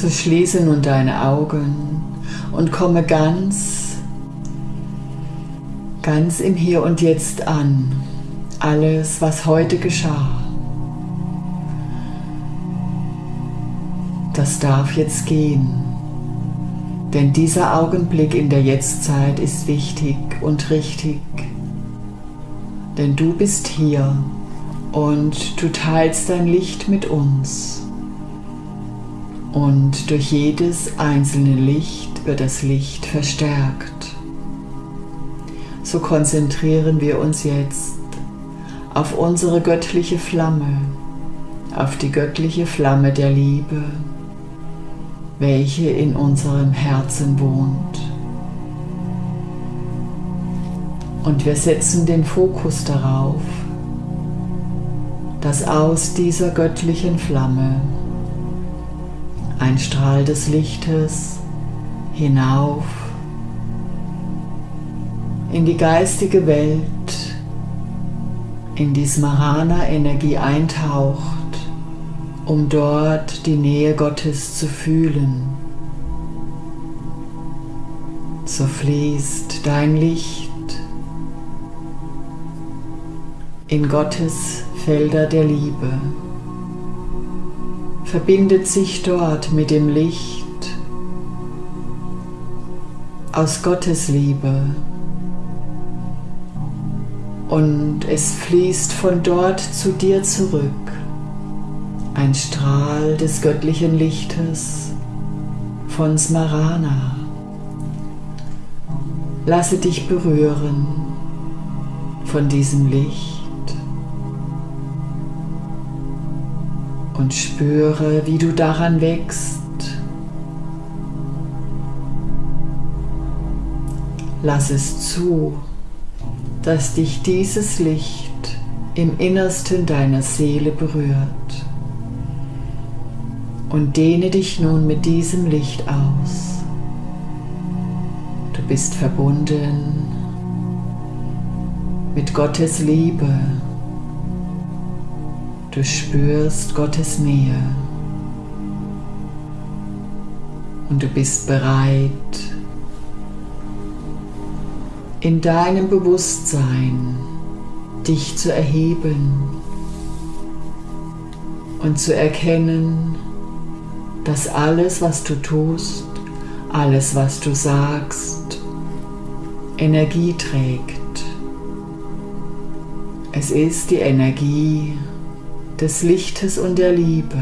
So schließe nun deine Augen und komme ganz, ganz im Hier und Jetzt an. Alles, was heute geschah. Das darf jetzt gehen. Denn dieser Augenblick in der Jetztzeit ist wichtig und richtig. Denn du bist hier und du teilst dein Licht mit uns. Und durch jedes einzelne Licht wird das Licht verstärkt. So konzentrieren wir uns jetzt auf unsere göttliche Flamme, auf die göttliche Flamme der Liebe, welche in unserem Herzen wohnt. Und wir setzen den Fokus darauf, dass aus dieser göttlichen Flamme ein Strahl des Lichtes hinauf in die geistige Welt, in die Smarana-Energie eintaucht, um dort die Nähe Gottes zu fühlen. So fließt dein Licht in Gottes Felder der Liebe, verbindet sich dort mit dem Licht aus Gottes Liebe und es fließt von dort zu dir zurück, ein Strahl des göttlichen Lichtes von Smarana. Lasse dich berühren von diesem Licht. Und spüre, wie du daran wächst. Lass es zu, dass dich dieses Licht im Innersten deiner Seele berührt. Und dehne dich nun mit diesem Licht aus. Du bist verbunden mit Gottes Liebe Du spürst Gottes Nähe und du bist bereit, in deinem Bewusstsein dich zu erheben und zu erkennen, dass alles, was du tust, alles, was du sagst, Energie trägt. Es ist die Energie des Lichtes und der Liebe.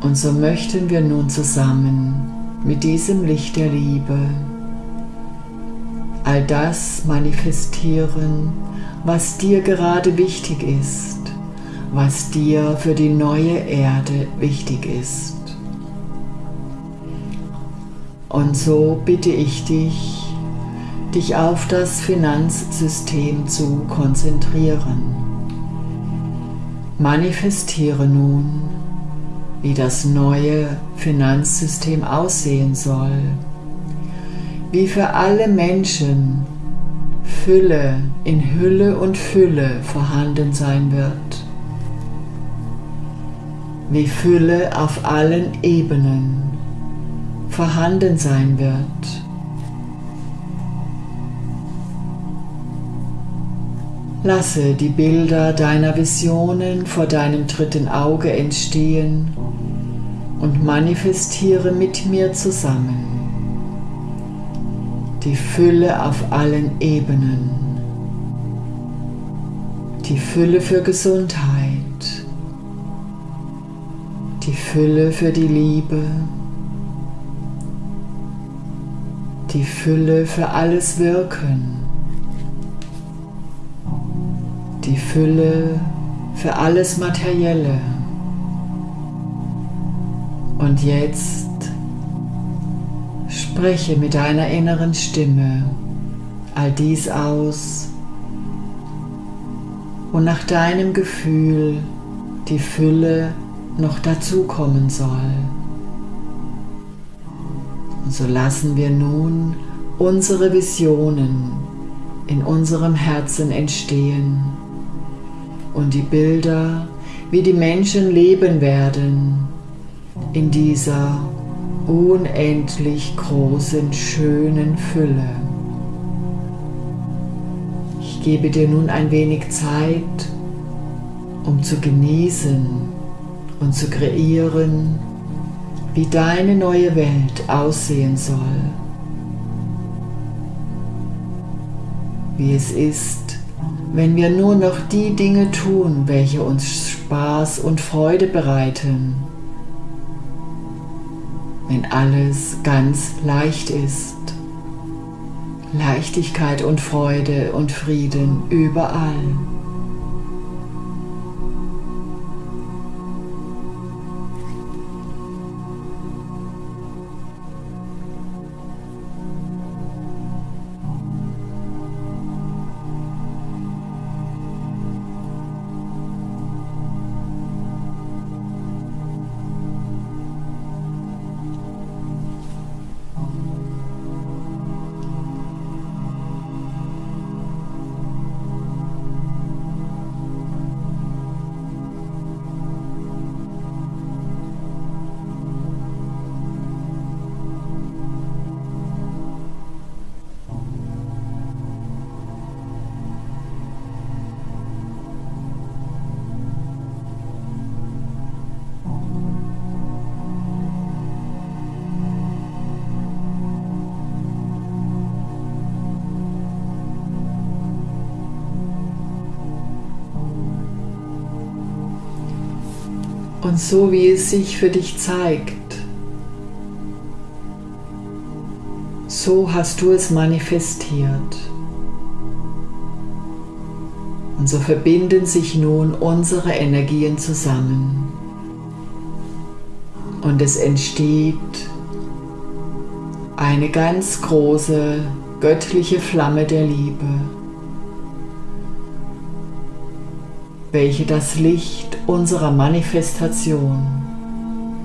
Und so möchten wir nun zusammen mit diesem Licht der Liebe all das manifestieren, was dir gerade wichtig ist, was dir für die neue Erde wichtig ist. Und so bitte ich dich, dich auf das Finanzsystem zu konzentrieren. Manifestiere nun, wie das neue Finanzsystem aussehen soll, wie für alle Menschen Fülle in Hülle und Fülle vorhanden sein wird, wie Fülle auf allen Ebenen vorhanden sein wird Lasse die Bilder deiner Visionen vor deinem dritten Auge entstehen und manifestiere mit mir zusammen die Fülle auf allen Ebenen, die Fülle für Gesundheit, die Fülle für die Liebe, die Fülle für alles Wirken, die Fülle für alles Materielle. Und jetzt spreche mit deiner inneren Stimme all dies aus und nach deinem Gefühl die Fülle noch dazukommen soll. Und so lassen wir nun unsere Visionen in unserem Herzen entstehen und die Bilder, wie die Menschen leben werden, in dieser unendlich großen, schönen Fülle. Ich gebe dir nun ein wenig Zeit, um zu genießen und zu kreieren, wie deine neue Welt aussehen soll. Wie es ist, wenn wir nur noch die Dinge tun, welche uns Spaß und Freude bereiten wenn alles ganz leicht ist. Leichtigkeit und Freude und Frieden überall. Und so wie es sich für dich zeigt. So hast du es manifestiert. Und so verbinden sich nun unsere Energien zusammen. Und es entsteht eine ganz große göttliche Flamme der Liebe. Welche das Licht unserer Manifestation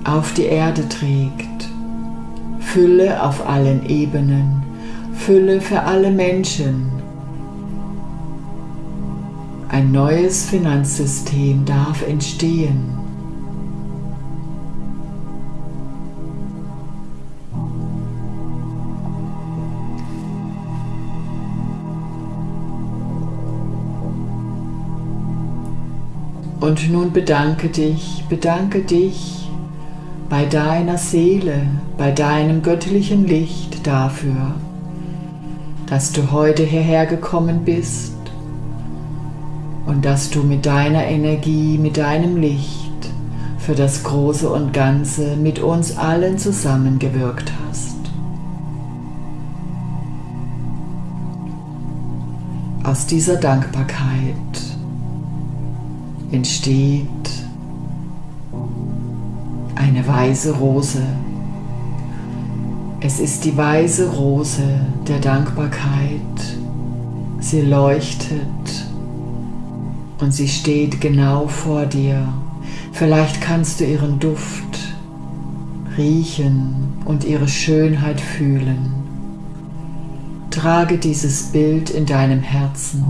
auf die Erde trägt. Fülle auf allen Ebenen, Fülle für alle Menschen. Ein neues Finanzsystem darf entstehen. Und nun bedanke dich, bedanke dich bei deiner Seele, bei deinem göttlichen Licht dafür, dass du heute hierher gekommen bist und dass du mit deiner Energie, mit deinem Licht für das Große und Ganze mit uns allen zusammengewirkt hast. Aus dieser Dankbarkeit entsteht eine weiße Rose. Es ist die weiße Rose der Dankbarkeit. Sie leuchtet und sie steht genau vor dir. Vielleicht kannst du ihren Duft riechen und ihre Schönheit fühlen. Trage dieses Bild in deinem Herzen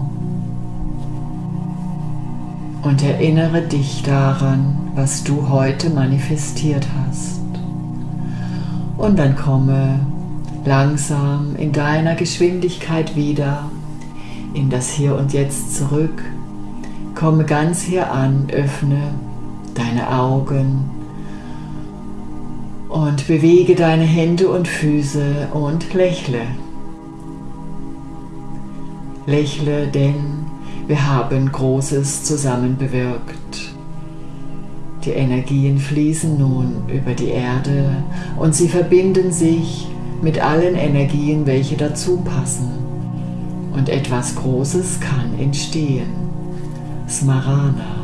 und erinnere dich daran, was du heute manifestiert hast. Und dann komme langsam in deiner Geschwindigkeit wieder in das Hier und Jetzt zurück. Komme ganz hier an, öffne deine Augen und bewege deine Hände und Füße und lächle. Lächle, denn wir haben Großes zusammen bewirkt. Die Energien fließen nun über die Erde und sie verbinden sich mit allen Energien, welche dazu passen. Und etwas Großes kann entstehen. Smarana.